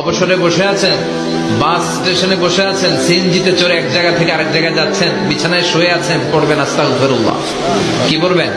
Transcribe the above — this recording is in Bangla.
অবসরে বসে আছেন, বাস স্টেশনে বসে আছেন, সিএনজিতে চড়ে এক জায়গা থেকে আরেক জায়গায় যাচ্ছেন, বিছানায় শুয়ে আছেন, পড়বেন আস্তাগফিরুল্লাহ। কি করবেন